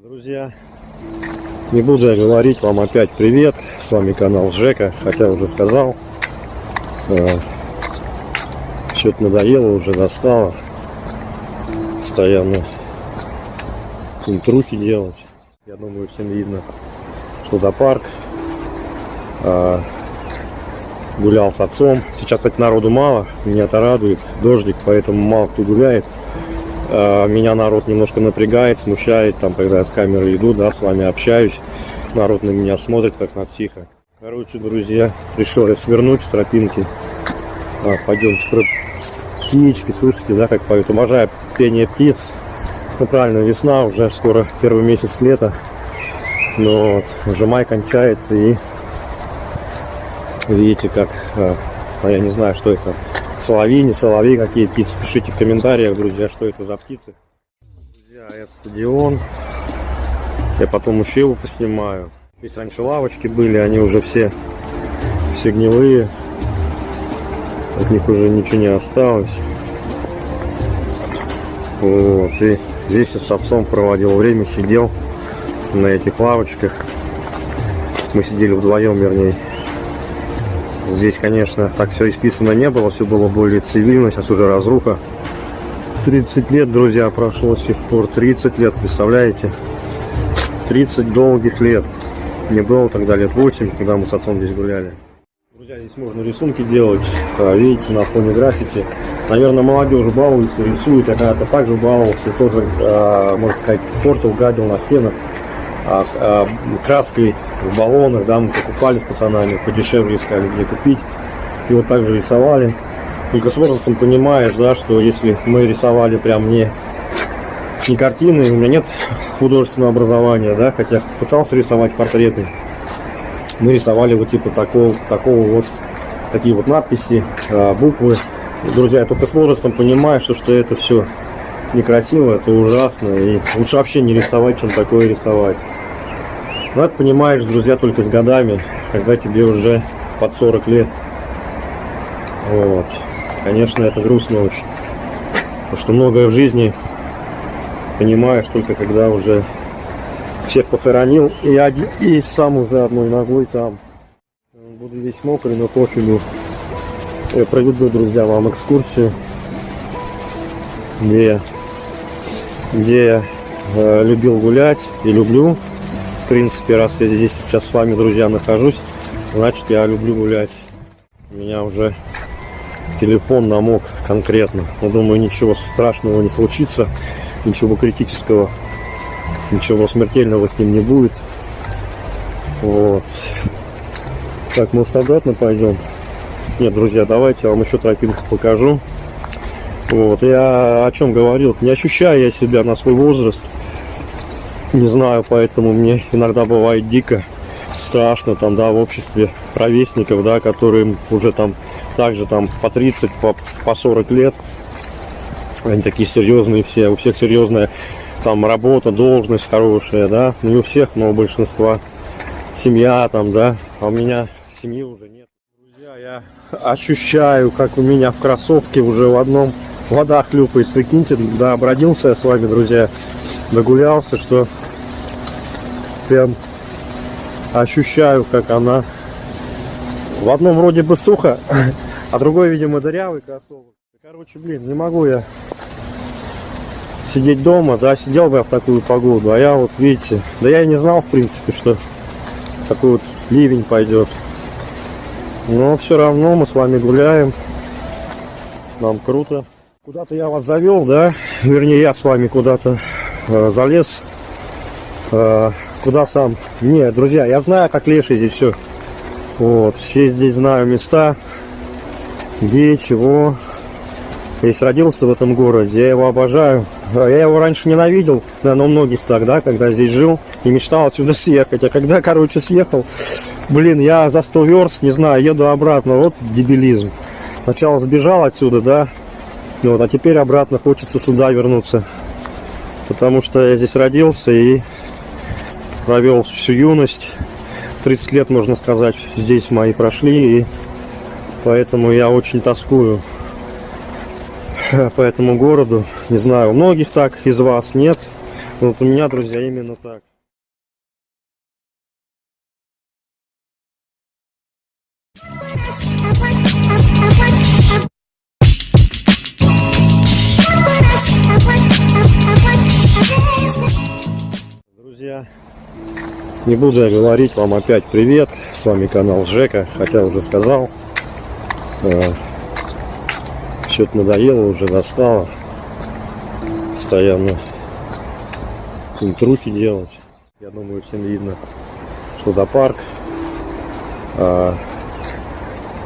Друзья, не буду я говорить вам опять привет. С вами канал Жека, хотя уже сказал. Что-то надоело, уже достало. Постоянно интрухи делать. Я думаю, всем видно, что до парк. А, гулял с отцом. Сейчас, кстати, народу мало. Меня это радует. Дождик, поэтому мало кто гуляет. А, меня народ немножко напрягает, смущает, там, когда я с камерой иду, да, с вами общаюсь. Народ на меня смотрит, как на психа. Короче, друзья, решил я свернуть с тропинки. А, пойдемте про птички, слышите, да, как поют. Обожаю пение птиц. Ну, правильно, весна, уже скоро первый месяц лета. Но вот, уже май кончается и видите, как, а, а я не знаю, что это, соловьи, не соловьи, какие птицы. Пишите в комментариях, друзья, что это за птицы. Друзья, это стадион. Я потом еще его поснимаю. Здесь раньше лавочки были, они уже все, все гнилые. От них уже ничего не осталось. Вот, и здесь я с отцом проводил время, сидел на этих лавочках. Мы сидели вдвоем, вернее. Здесь, конечно, так все исписано не было, все было более цивильно, сейчас уже разруха. 30 лет, друзья, прошло с тех пор, 30 лет, представляете? 30 долгих лет. Мне было тогда лет 8, когда мы с отцом здесь гуляли. Друзья, здесь можно рисунки делать, а, видите, на фоне граффити. Наверное, молодежь балуется, рисует, я когда-то также баловался, тоже, а, можно сказать, портил, гадил на стенах краской в баллонах, да, мы покупали с пацанами, подешевле искали, где купить. И вот так же рисовали. Только с возрастом понимаешь, да, что если мы рисовали прям не, не картины, у меня нет художественного образования, да, хотя пытался рисовать портреты. Мы рисовали вот типа такого, такого вот, такие вот надписи, а, буквы. Друзья, я только с возрастом понимаю, что, что это все некрасиво, это ужасно. И лучше вообще не рисовать, чем такое рисовать. Но понимаешь, друзья, только с годами, когда тебе уже под 40 лет. Вот. Конечно, это грустно очень. Потому что многое в жизни понимаешь только когда уже всех похоронил и, один, и сам уже одной ногой там. Буду весь мокрый, но пофигу. Я проведу, друзья, вам экскурсию, где, где я э, любил гулять и люблю. В принципе, раз я здесь сейчас с вами, друзья, нахожусь, значит, я люблю гулять. У меня уже телефон намок конкретно. Но думаю, ничего страшного не случится, ничего критического ничего смертельного с ним не будет. Вот. Так, может обратно пойдем? Нет, друзья, давайте я вам еще тропинку покажу. Вот, я о чем говорил, не ощущаю я себя на свой возраст. Не знаю, поэтому мне иногда бывает дико страшно там, да, в обществе ровесников, да, которые уже там также там по 30, по, по 40 лет. Они такие серьезные все, у всех серьезная там работа, должность хорошая, да, не у всех, но у большинства семья там, да, а у меня семьи уже нет. Друзья, я ощущаю, как у меня в кроссовке уже в одном вода хлюпает, прикиньте, да, обродился я с вами, друзья, догулялся, что прям ощущаю, как она в одном вроде бы сухо, а другой, видимо, дырявый кроссовок. Короче, блин, не могу я сидеть дома, да, сидел бы я в такую погоду, а я вот, видите, да я и не знал, в принципе, что такой вот ливень пойдет. Но все равно мы с вами гуляем, нам круто. Куда-то я вас завел, да, вернее, я с вами куда-то э, залез, э, куда сам. Не, друзья, я знаю, как леший здесь все. Вот, все здесь знаю места, где, чего. Если родился в этом городе, я его обожаю. Я его раньше ненавидел, да, но многих тогда, когда здесь жил, и мечтал отсюда съехать. А когда, короче, съехал, блин, я за 100 верст, не знаю, еду обратно, вот дебилизм. Сначала сбежал отсюда, да, вот, а теперь обратно хочется сюда вернуться. Потому что я здесь родился и провел всю юность. 30 лет, можно сказать, здесь мои прошли, и поэтому я очень тоскую по этому городу. Не знаю, у многих так из вас нет. Вот у меня, друзья, именно так. Друзья, не буду я говорить вам опять привет. С вами канал Жека, хотя уже сказал. Э, Что-то надоело, уже достало. Постоянно интрухи делать. Я думаю, всем видно, что до парк. А,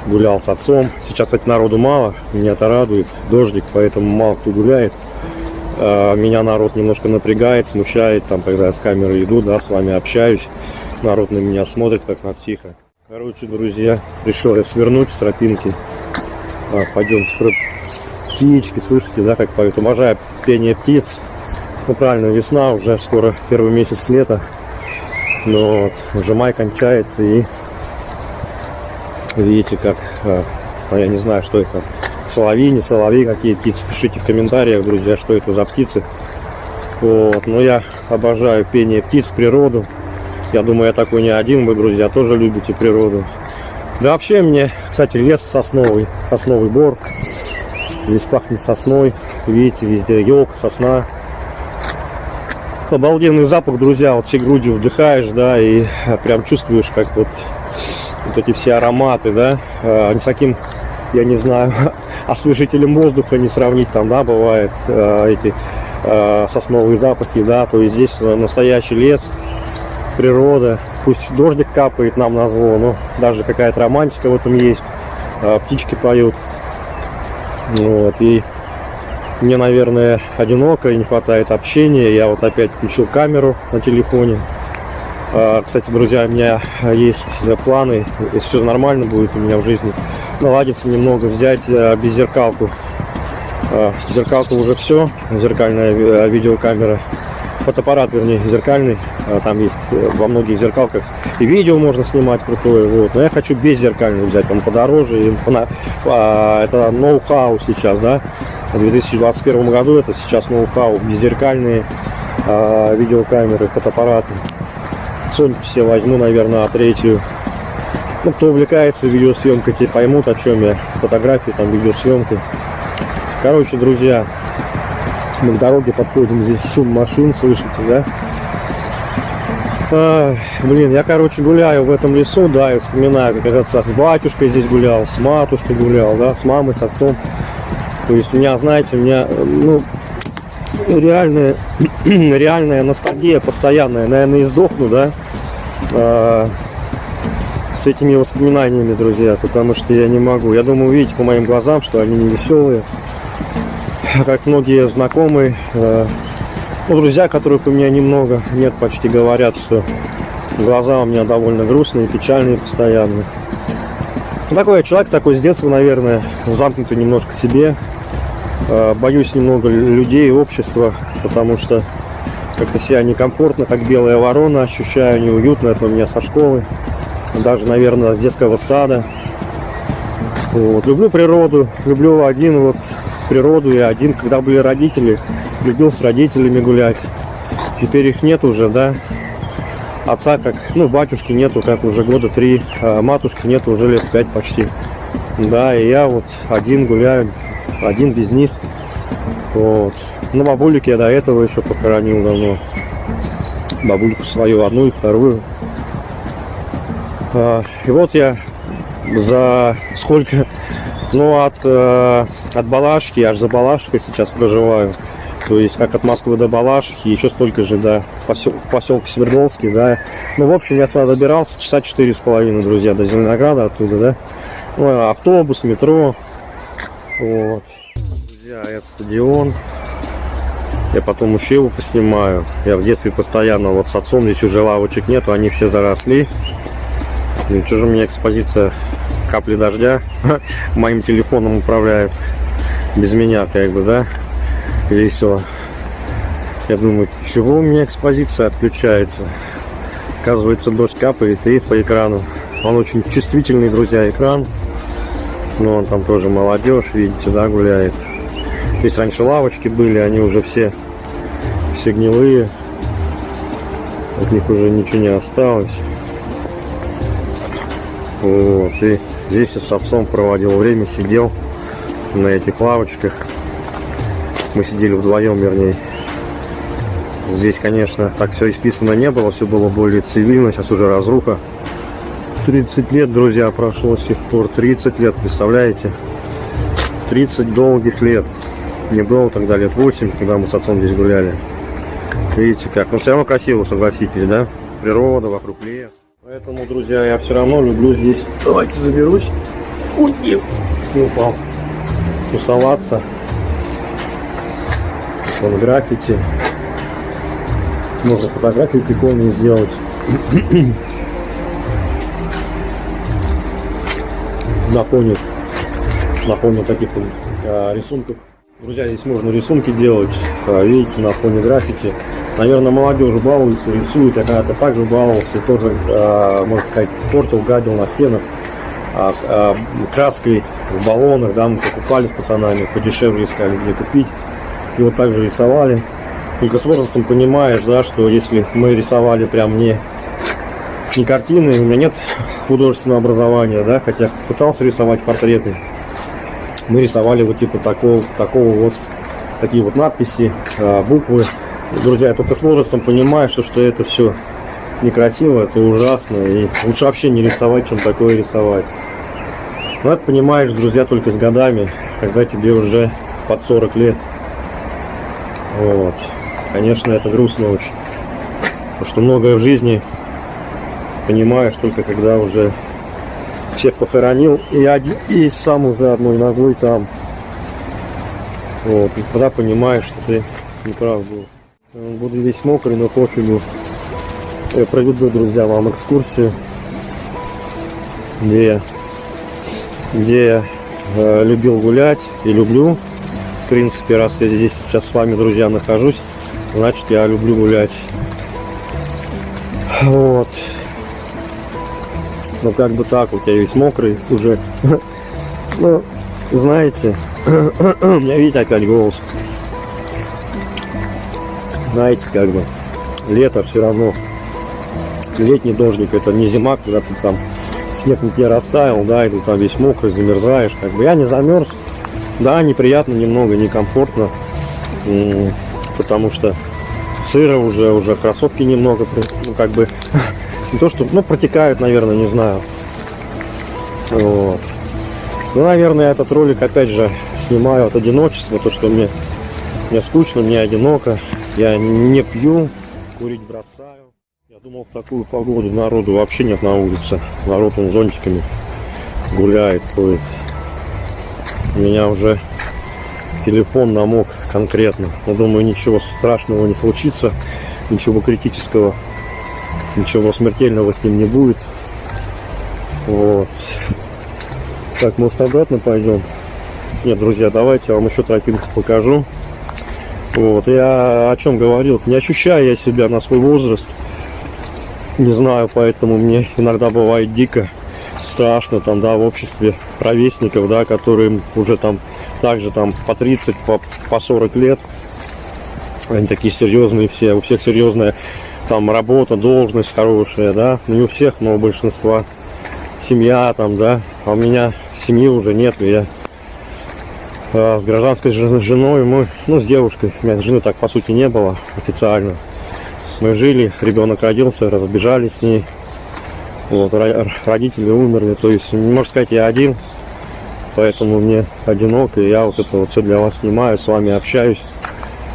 гулял с отцом. Сейчас, кстати, народу мало. Меня это радует. Дождик, поэтому мало кто гуляет. А, меня народ немножко напрягает, смущает, там, когда я с камерой иду, да, с вами общаюсь. Народ на меня смотрит, как на психа. Короче, друзья, решил я свернуть с тропинки. А, пойдем птички, слышите, да, как поют. Уважаю пение птиц. Ну, правильно, весна, уже скоро первый месяц лета. Но вот, уже май кончается и видите, как, а, ну, я не знаю, что это, соловьи, не соловьи, какие птицы, пишите в комментариях, друзья, что это за птицы. Вот, но я обожаю пение птиц, природу. Я думаю, я такой не один, вы, друзья, тоже любите природу. Да вообще мне, кстати, лес сосновый, сосновый бор. Здесь пахнет сосной, видите, везде елка, сосна. Обалденный запах, друзья, вот всей грудью вдыхаешь, да, и прям чувствуешь, как вот, вот эти все ароматы, да, а, с таким, я не знаю, освежителем воздуха не сравнить, там, да, бывает, а, эти а, сосновые запахи, да, то есть здесь настоящий лес, природа, пусть дождик капает нам на зло, но даже какая-то романтика в этом есть, птички поют, вот, и мне, наверное, одиноко и не хватает общения. Я вот опять включил камеру на телефоне. А, кстати, друзья, у меня есть планы, если все нормально будет у меня в жизни, наладится немного, взять а, беззеркалку. А, зеркалка уже все, зеркальная видеокамера, фотоаппарат, вернее, зеркальный. Там есть э, во многих зеркалках и видео можно снимать крутое. Вот. Но я хочу беззеркальный взять, он подороже. И, это ноу-хау сейчас, да в 2021 году это сейчас ноу-хау, беззеркальные э, видеокамеры, фотоаппараты. Sony все возьму, наверное, третью. Ну, кто увлекается видеосъемкой, те поймут, о чем я. Фотографии, там, видеосъемки. Короче, друзья, мы к дороге подходим, здесь шум машин, слышите, да? А, блин, я, короче, гуляю в этом лесу, да, и вспоминаю, как я с батюшкой здесь гулял, с матушкой гулял, да, с мамой, с отцом. То есть у меня, знаете, у меня, ну, реальная, реальная ностальгия постоянная. Наверное, издохну, да, а, с этими воспоминаниями, друзья, потому что я не могу. Я думаю, видите по моим глазам, что они не веселые. Как многие знакомые, а, ну, друзья, которых у меня немного, нет, почти говорят, что глаза у меня довольно грустные, печальные постоянно. Ну, такой я человек, такой с детства, наверное, замкнутый немножко себе. А, боюсь немного людей, общества, потому что как-то себя некомфортно, как белая ворона, ощущаю неуютно, это у меня со школы, даже, наверное, с детского сада. Вот. Люблю природу, люблю один вот природу, я один, когда были родители, любил с родителями гулять. Теперь их нет уже, да, отца как, ну, батюшки нету, как уже года три, а матушки нету уже лет пять почти. Да, и я вот один гуляю, один без них. Вот. Ну, бабулик я до этого еще похоронил давно. Бабульку свою, одну и вторую. А, и вот я за сколько, ну, от, э, от Балашки, аж за Балашкой сейчас проживаю. То есть, как от Москвы до Балашихи, еще столько же до посел, поселка Свердловский, да. Ну, в общем, я сюда добирался часа четыре с половиной, друзья, до Зеленограда оттуда, да. Ну, автобус, метро. Вот. Друзья, это стадион. Я потом еще его поснимаю. Я в детстве постоянно вот с отцом здесь уже лавочек нету, они все заросли. И что же у меня экспозиция капли дождя моим телефоном управляют без меня как бы да весело. Я думаю, чего у меня экспозиция отключается? Оказывается, дождь капает и по экрану. Он очень чувствительный, друзья, экран. Но он там тоже молодежь, видите, да, гуляет. Здесь раньше лавочки были, они уже все, все гнилые. От них уже ничего не осталось. Вот, и здесь я с отцом проводил время, сидел на этих лавочках. Мы сидели вдвоем, вернее. Здесь, конечно, так все исписано не было, все было более цивильно, сейчас уже разруха. 30 лет, друзья, прошло с тех пор. 30 лет, представляете? 30 долгих лет. Не было тогда лет 8, когда мы с отцом здесь гуляли. Видите как? Но все равно красиво, согласитесь, да? Природа, вокруг лес. Поэтому, друзья, я все равно люблю здесь... Давайте заберусь. Ой, не, упал. Тусоваться. Вон граффити. Можно фотографии прикольные сделать. на фоне, на фоне таких вот, а, рисунков. Друзья, здесь можно рисунки делать, а, видите, на фоне граффити. Наверное, молодежь балуется, рисует. Я когда-то также баловался, тоже, а, можно сказать, портил, гадил на стенах а, а, краской в баллонах, да, мы покупали с пацанами, подешевле искали где купить. И вот так же рисовали. Только с возрастом понимаешь, да, что если мы рисовали прям не, не картины, у меня нет художественного образования, да, хотя пытался рисовать портреты. Мы рисовали вот типа такого, такого вот, такие вот надписи, а, буквы. Друзья, я только с возрастом понимаю, что, что это все некрасиво, это ужасно, и лучше вообще не рисовать, чем такое рисовать. Но это понимаешь, друзья, только с годами, когда тебе уже под 40 лет. Вот. Конечно, это грустно очень. Потому что многое в жизни понимаешь только когда уже всех похоронил и, один, и сам уже одной ногой там. Вот. И тогда понимаешь, что ты не прав был. Буду весь мокрый, но пофигу. Я проведу, друзья, вам экскурсию, где я, где я э, любил гулять и люблю. В принципе, раз я здесь сейчас с вами, друзья, нахожусь, значит я люблю гулять. Вот. Ну как бы так, вот я весь мокрый уже. Ну, знаете, у меня видите опять голос. Знаете, как бы, лето все равно. Летний дождик, это не зима, когда ты там снег на тебе растаял, да, и ты там весь мокрый, замерзаешь. Как бы я не замерз. Да, неприятно немного, некомфортно потому что сыро уже, уже кроссовки немного, ну, как бы, не то, что, ну, протекают, наверное, не знаю. Вот. Ну, наверное, этот ролик, опять же, снимаю от одиночества, то, что мне, мне скучно, мне одиноко, я не пью, курить бросаю. Я думал, в такую погоду народу вообще нет на улице. Народ он зонтиками гуляет, ходит. У меня уже телефон намок конкретно. Я думаю, ничего страшного не случится, ничего критического, ничего смертельного с ним не будет. Вот. Так, может обратно пойдем? Нет, друзья, давайте я вам еще тропинку покажу. Вот, я о чем говорил, не ощущаю я себя на свой возраст. Не знаю, поэтому мне иногда бывает дико страшно там, да, в обществе ровесников, да, которые уже там также там по 30, по, по 40 лет. Они такие серьезные все, у всех серьезная там работа, должность хорошая, да, ну, не у всех, но у большинства семья там, да, а у меня семьи уже нет, я а, с гражданской женой, мы, ну, с девушкой, у меня жены так по сути не было официально. Мы жили, ребенок родился, разбежались с ней, вот, родители умерли, то есть, можно сказать, я один, поэтому мне одиноко, и я вот это вот все для вас снимаю, с вами общаюсь.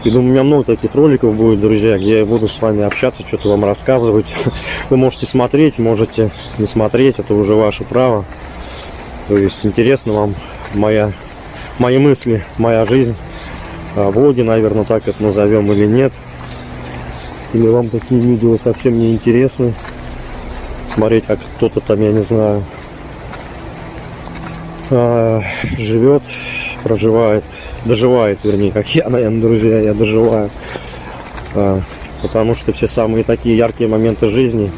И думаю, у меня много таких роликов будет, друзья, где я буду с вами общаться, что-то вам рассказывать. Вы можете смотреть, можете не смотреть, это уже ваше право. То есть интересно вам моя, мои мысли, моя жизнь, а, влоги, наверное, так это назовем или нет. Или вам такие видео совсем не интересны. Смотреть, как кто-то там, я не знаю, а, живет, проживает, доживает, вернее, как я, наверное, друзья, я доживаю. А, потому что все самые такие яркие моменты жизни,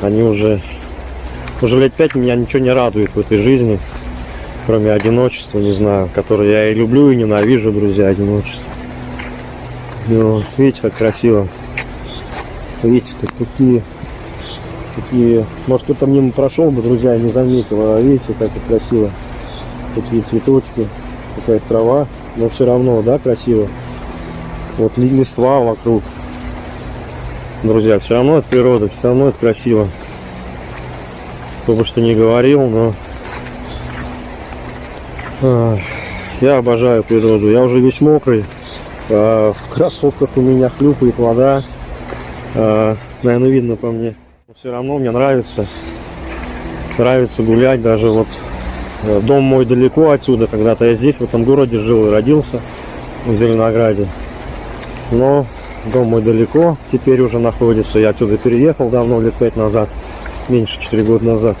они уже, уже лет пять меня ничего не радует в этой жизни, кроме одиночества, не знаю, которое я и люблю, и ненавижу, друзья, одиночество. Ну, видите, как красиво. Видите, как какие, какие... Может, кто-то мимо прошел бы, друзья, не заметил. А видите, как это красиво. Такие цветочки, какая трава. Но все равно, да, красиво. Вот ли- листва вокруг. Друзья, все равно это природа, все равно это красиво. Кто бы что ни говорил, но... Ах, Я обожаю природу. Я уже весь мокрый. А, В кроссовках у меня хлюпает вода. А, Наверное, видно по мне. Все равно мне нравится. Нравится гулять. Даже вот э, дом мой далеко отсюда. Когда-то я здесь, в этом городе жил и родился. В Зеленограде. Но дом мой далеко. Теперь уже находится. Я отсюда переехал давно, лет пять назад. Меньше 4 года назад.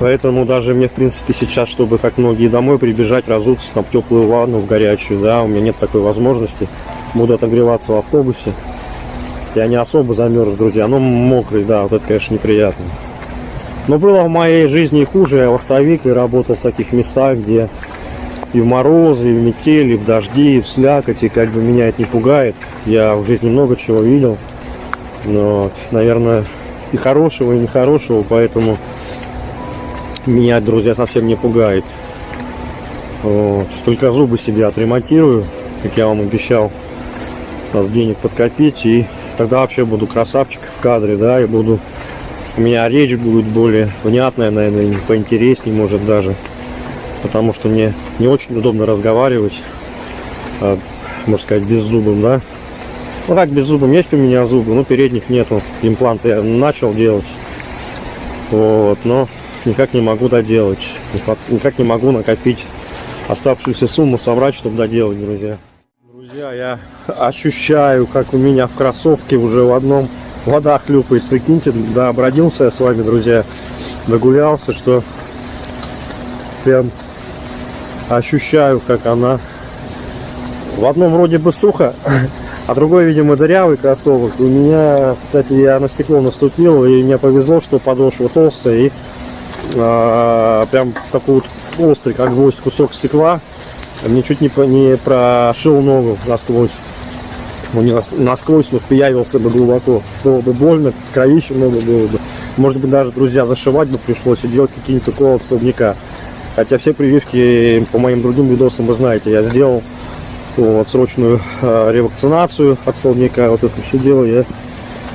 Поэтому даже мне, в принципе, сейчас, чтобы как многие домой прибежать, разуться там в теплую ванну, в горячую, да, у меня нет такой возможности. Буду отогреваться в автобусе. Я не особо замерз, друзья, но мокрый, да, вот это, конечно, неприятно. Но было в моей жизни хуже. Я вахтовик и работал в таких местах, где и в морозы, и в метели, и в дожди, и в слякоть, и как бы меня это не пугает. Я в жизни много чего видел. Но, наверное, и хорошего, и нехорошего, поэтому меня, друзья, совсем не пугает. Вот. Только зубы себе отремонтирую, как я вам обещал. Надо денег подкопить, и тогда вообще буду красавчик в кадре, да, и буду... У меня речь будет более внятная, наверное, поинтереснее, может, даже. Потому что мне не очень удобно разговаривать, а, можно сказать, без зубом, да. Ну как без зубом, есть у меня зубы, но передних нету. Импланты я начал делать. Вот, но никак не могу доделать. Никак- не могу накопить оставшуюся сумму, собрать, чтобы доделать, друзья. Друзья, я ощущаю, как у меня в кроссовке уже в одном вода хлюпает. Прикиньте, да, обродился я с вами, друзья. Догулялся, что прям ощущаю, как она в одном вроде бы сухо, а другой, видимо, дырявый кроссовок. У меня, кстати, я на стекло наступил, и мне повезло, что подошва толстая, и а, прям такой вот острый, как гвоздь, кусок стекла. Мне чуть не, не прошил ногу насквозь. Он не нас- насквозь вот пиявился бы глубоко. Было бы больно, кровище много было бы. Может быть, даже, друзья, зашивать бы пришлось и делать какие-нибудь уколы от столбняка. Хотя все прививки по моим другим видосам вы знаете, я сделал вот, срочную э, ревакцинацию от столбняка. Вот это все дело я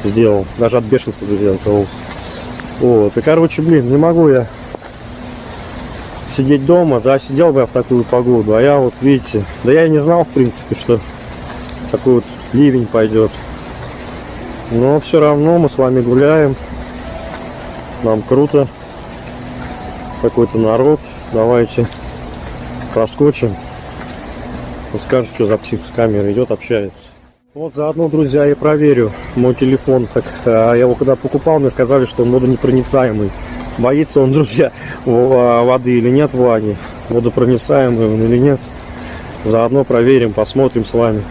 сделал. Даже от бешенства, друзья, укололся. Вот, и короче, блин, не могу я сидеть дома, да, сидел бы я в такую погоду, а я вот, видите, да я и не знал, в принципе, что такой вот ливень пойдет. Но все равно мы с вами гуляем, нам круто, какой-то народ, давайте проскочим, Он скажет, что за псих с камерой идет, общается. Вот заодно, друзья, и проверю мой телефон. Так, а, я его когда покупал, мне сказали, что он водонепроницаемый. Боится он, друзья, в- воды или нет в ванне. Водопроницаемый он или нет. Заодно проверим, посмотрим с вами.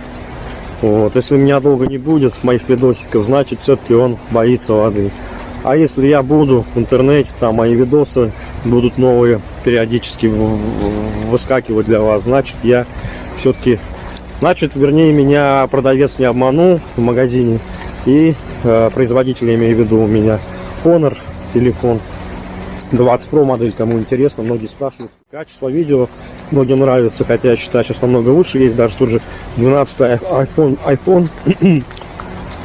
Вот. Если меня долго не будет, моих видосиков, значит, все-таки он боится воды. А если я буду в интернете, там мои видосы будут новые периодически в- в- выскакивать для вас, значит, я все-таки Значит, вернее, меня продавец не обманул в магазине. И э, производитель, я имею в виду, у меня Honor, телефон 20 Pro модель, кому интересно. Многие спрашивают. Качество видео многим нравится, хотя я считаю, сейчас намного лучше есть. Даже тут же 12 iPhone. iPhone.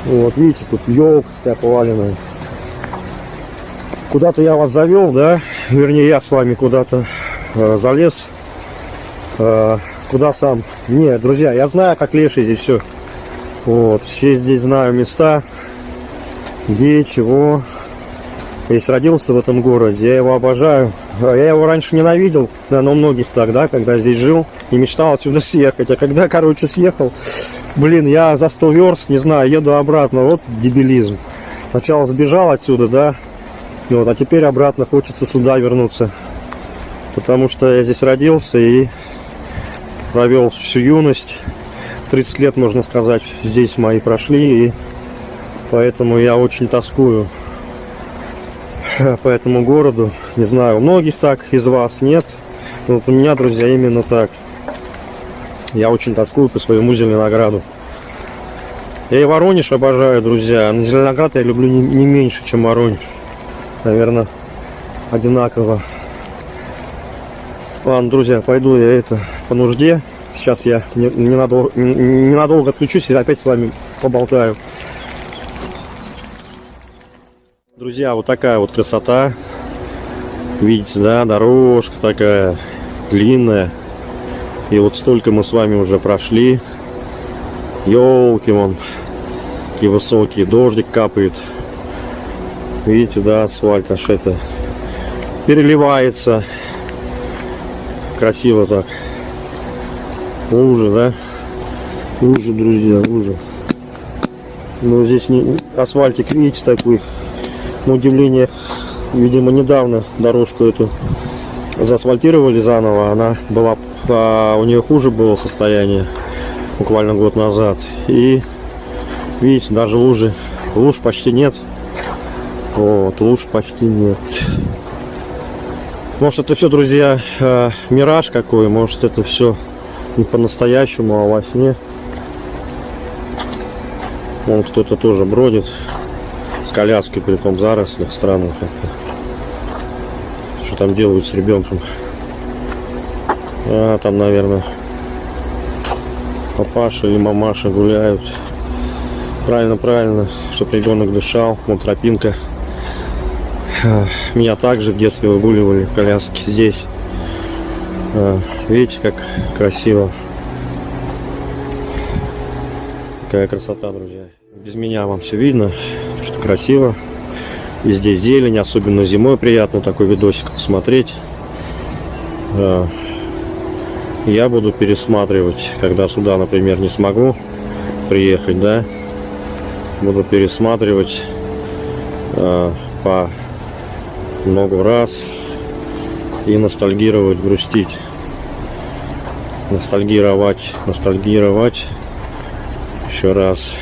вот, видите, тут елка такая поваленная. Куда-то я вас завел, да? Вернее, я с вами куда-то э, залез. Э, куда сам? Не, друзья, я знаю, как леший здесь все. Вот, все здесь знаю места, где, чего. Здесь родился в этом городе, я его обожаю. А Я его раньше ненавидел, наверное, у многих так, да, когда здесь жил и мечтал отсюда съехать. А когда, короче, съехал, блин, я за 100 верст, не знаю, еду обратно, вот дебилизм. Сначала сбежал отсюда, да, вот, а теперь обратно хочется сюда вернуться. Потому что я здесь родился и провел всю юность. 30 лет, можно сказать, здесь мои прошли, и поэтому я очень тоскую по этому городу. Не знаю, у многих так, из вас нет. Но вот у меня, друзья, именно так. Я очень тоскую по своему Зеленограду. Я и Воронеж обожаю, друзья. Но Зеленоград я люблю не, не меньше, чем Воронеж. Наверное, одинаково. Ладно, друзья, пойду я это по нужде. Сейчас я не- ненадолго, ненадолго отключусь и опять с вами поболтаю. Друзья, вот такая вот красота. Видите, да, дорожка такая длинная. И вот столько мы с вами уже прошли. Елки вон, какие высокие, дождик капает. Видите, да, асфальт аж это переливается. Красиво так. Уже, да? Уже, друзья, уже. Ну, здесь не, асфальтик, видите, такой, на удивление, видимо, недавно дорожку эту заасфальтировали заново. Она была, а, у нее хуже было состояние буквально год назад. И видите, даже лужи, луж почти нет. Вот, луж почти нет. Может это все, друзья, э, мираж какой, может это все не по-настоящему, а во сне. Вон кто-то тоже бродит с коляской, при том зарослях, странно как-то. Что там делают с ребенком? А, там, наверное, папаша или мамаша гуляют. Правильно, правильно, чтобы ребенок дышал. Вон тропинка. Меня также в детстве выгуливали в коляске здесь. А, Видите, как красиво. Какая красота, друзья. Без меня вам все видно, что красиво. Везде зелень, особенно зимой приятно такой видосик посмотреть. А, Я буду пересматривать, когда сюда, например, не смогу приехать, да. Буду пересматривать а, по много раз и ностальгировать, грустить. Ностальгировать, ностальгировать еще раз.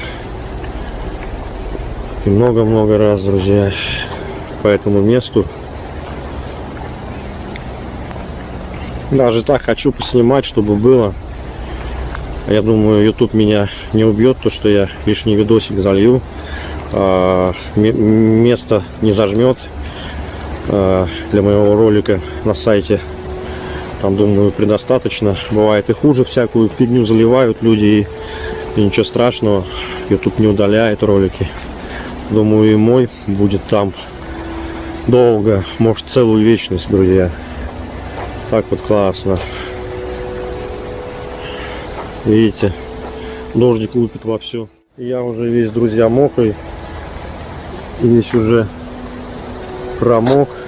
И много-много раз, друзья, по этому месту. Даже так хочу поснимать, чтобы было. Я думаю, YouTube меня не убьет, то что я лишний видосик залью. А, ме- место не зажмет для моего ролика на сайте. Там, думаю, предостаточно. Бывает и хуже всякую фигню заливают люди. И, и ничего страшного. YouTube не удаляет ролики. Думаю, и мой будет там долго. Может, целую вечность, друзья. Так вот классно. Видите, дождик лупит вовсю. Я уже весь, друзья, мокрый. Весь уже промок.